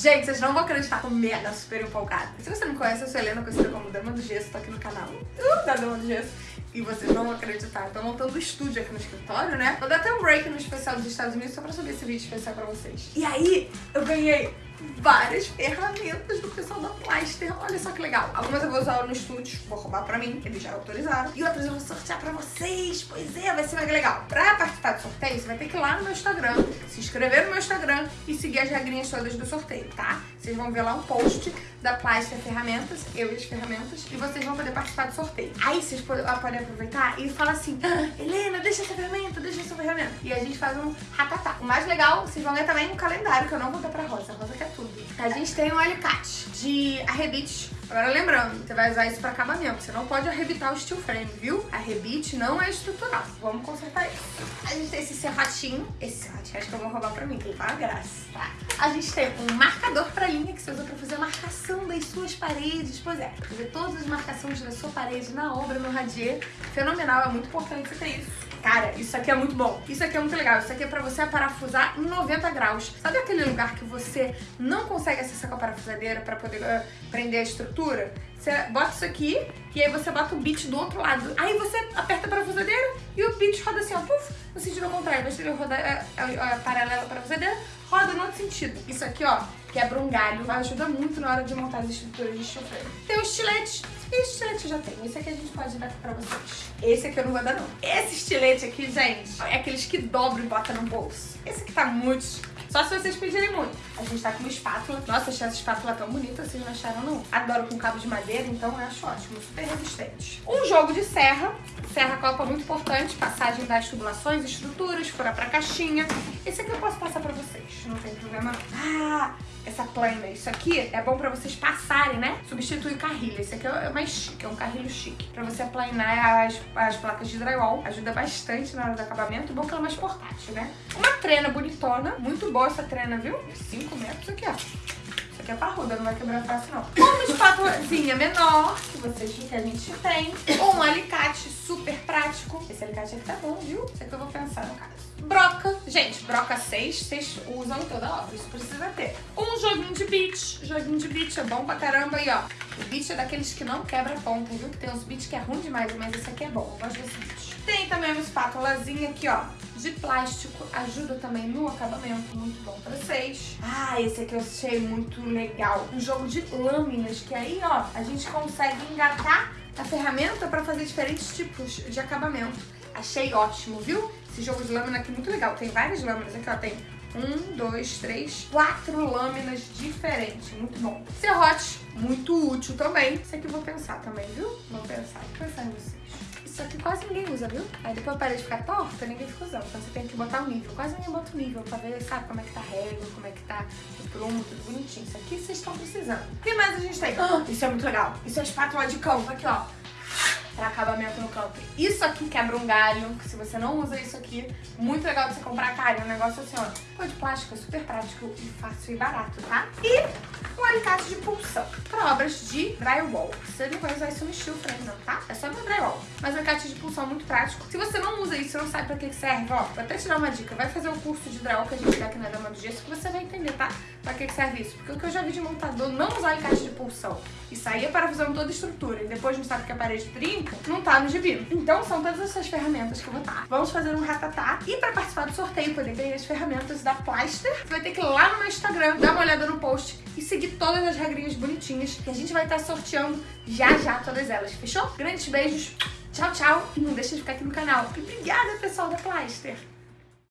Gente, vocês não vão acreditar, tô mega super empolgada. Se você não conhece, eu sou Helena, conhecida como Dama do Gesso, tô aqui no canal uh, da Dama do Gesso. E vocês não vão acreditar, eu tô montando um estúdio aqui no escritório, né? Vou dar até um break no especial dos Estados Unidos só pra subir esse vídeo especial pra vocês. E aí, eu ganhei várias ferramentas do pessoal da Plaster. Olha só que legal. Algumas eu vou usar no estúdio, vou roubar pra mim, eles já autorizaram. E outras eu vou sortear pra vocês. Pois é, vai ser mega legal. Pra participar do sorteio, você vai ter que ir lá no meu Instagram, se inscrever no meu Instagram e seguir as regrinhas todas do sorteio, tá? Vocês vão ver lá um post da Plaster Ferramentas, eu e as ferramentas, e vocês vão poder participar do sorteio. Aí vocês podem aproveitar e falar assim, ah, Helena, deixa essa ferramenta, ferramenta. E a gente faz um ratatá. O mais legal, vocês vão ver também um calendário, que eu não vou dar pra Rosa. A Rosa quer tudo. A gente tem um alicate de arrebite. Agora lembrando, você vai usar isso para acabamento. Você não pode arrebitar o steel frame, viu? Arrebite não é estrutural. Vamos consertar isso. A gente tem esse serratinho. Esse serratinho acho que eu vou roubar pra mim, que tá uma graça, tá? A gente tem um marcador pra linha que você usa pra fazer a marcação das suas paredes. Pois é, fazer todas as marcações da sua parede na obra, no radier. Fenomenal, é muito importante você ter isso. Cara, isso aqui é muito bom. Isso aqui é muito legal. Isso aqui é pra você parafusar em 90 graus. Sabe aquele lugar que você não consegue acessar com a parafusadeira pra poder uh, prender a estrutura? Você bota isso aqui e aí você bota o bit do outro lado. Aí você aperta a parafusadeira e o bit roda assim, ó, puf, no sentido contrário. Você rodar a, a, a paralela parafusadeira, roda no outro sentido. Isso aqui, ó, quebra um galho, ajuda muito na hora de montar as estruturas de chofre. Tem o estilete estilete eu já tenho. Esse aqui a gente pode dar pra vocês. Esse aqui eu não vou dar, não. Esse estilete aqui, gente, é aqueles que dobram e botam no bolso. Esse aqui tá muito... Só se vocês pedirem muito. A gente tá com uma espátula. Nossa, achei essa espátula tão bonita, vocês não acharam, não? Adoro com cabo de madeira, então eu acho ótimo. Super resistente. Um jogo de serra. Serra copa muito importante. Passagem das tubulações, estruturas, furar pra caixinha. Esse aqui eu posso passar pra vocês. Não tem problema, não. Ah, essa plana. Isso aqui é bom pra vocês passarem, né? Substitui carrilho. Esse aqui é mais chique, é um carrilho chique. Pra você aplanar as, as placas de drywall. Ajuda bastante na hora do acabamento. Bom que ela é mais portátil, né? Uma trena bonitona. Muito boa essa trena, viu? 5 metros aqui, ó. Isso aqui é parruda, não vai quebrar fácil, não. Uma espátulazinha menor, que vocês que a gente tem. Um alicate. Esse alicate tá bom, viu? Isso aqui eu vou pensar no caso. Broca. Gente, broca 6, vocês usam toda obra, isso precisa ter. Um joguinho de beach. Joguinho de beach é bom pra caramba aí, ó. O beach é daqueles que não quebra ponta, viu? Que tem uns beach que é ruim demais, mas esse aqui é bom. Eu gosto desse beach. Tem também uma espátulazinha aqui, ó, de plástico. Ajuda também no acabamento, muito bom pra vocês. Ah, esse aqui eu achei muito legal. Um jogo de lâminas, que aí, ó, a gente consegue engatar a ferramenta pra fazer diferentes tipos de acabamento. Achei ótimo, viu? Esse jogo de lâmina aqui é muito legal. Tem várias lâminas aqui, ó. Tem um, dois, três, quatro lâminas diferentes. Muito bom. Serrote, muito útil também. Isso aqui eu vou pensar também, viu? Vou pensar. Vou pensar em vocês. Isso aqui quase ninguém usa, viu? Aí depois parei de ficar torta, ninguém fica usando. Então você tem que botar o nível. Quase ninguém bota o nível pra ver, sabe, como é que tá a régua, como é que tá o prumo, tudo bonitinho. Isso aqui vocês estão precisando. O que mais a gente tem? Oh, isso é muito legal. Isso é espátula de campo. Aqui, ó para acabamento no campo. Isso aqui quebra um galho, se você não usa isso aqui, muito legal de você comprar, cara, é um negócio assim, ó, pô, de plástico, é super prático e fácil e barato, tá? E um alicate de pulsão para obras de drywall. Você não vai usar isso no frame não, tá? É só no drywall. Mas um alicate de pulsão muito prático. Se você não usa isso, não sabe pra que serve, ó, vou até te dar uma dica. Vai fazer o curso de drywall que a gente dá aqui na Dama do Gesso que você vai entender, tá? Pra que serve isso. Porque o que eu já vi de montador não usar alicate de pulsão e sair parafusando toda a estrutura e depois não sabe que a parede trinca, não tá no gibi. Então são todas essas ferramentas que eu vou dar. Vamos fazer um ratatá e pra participar do sorteio, poder ganhar as ferramentas da Plaster, você vai ter que ir lá no meu Instagram, dar uma olhada no post e seguir todas as regrinhas bonitinhas que a gente vai estar sorteando já já todas elas, fechou? Grandes beijos, tchau, tchau e não deixa de ficar aqui no canal. E obrigada, pessoal da Plaster!